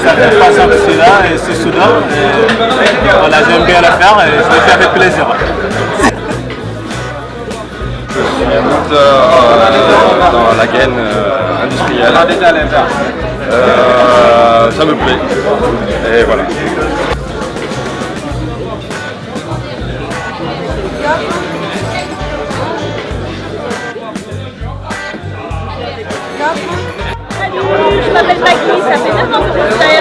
maintenant. Et voilà, j'aime bien le faire et je le fais avec plaisir. Euh, dans la gaine euh, industrielle. Euh, ça me plaît. Et voilà. Je m'appelle Maggie, ça fait 9 ans que je suis à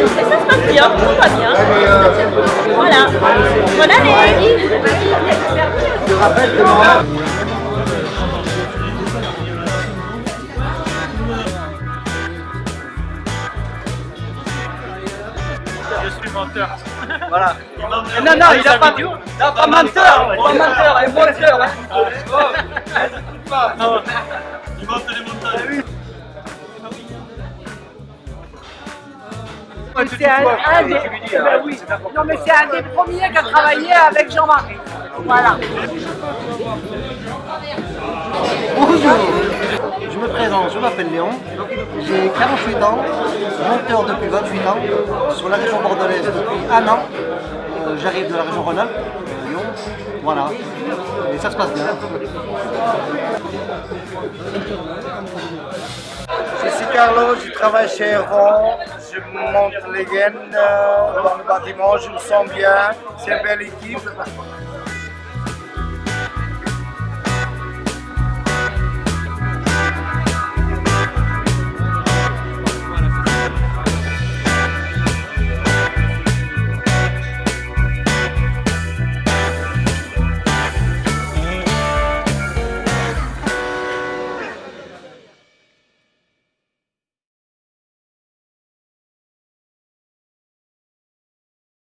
et ça se passe bien, tout va bien. Voilà, bonne année. Je suis menteur. Voilà. Non, non, il a pas, non, pas menteur, pas menteur, C'est un, un des, ben oui. Non, mais c'est un des premiers qui a travaillé avec Jean-Marie. Voilà. Bonjour, je me présente, je m'appelle Léon, j'ai 48 ans, monteur depuis 28 ans, sur la région bordelaise depuis un an, Euh, j'arrive de la région Rhône-Alpes, Lyon, voilà, et ça se passe bien. Je suis Carlo, je travaille chez Erwan, je monte les gaines euh, dans le bâtiment, je me sens bien, c'est une belle équipe.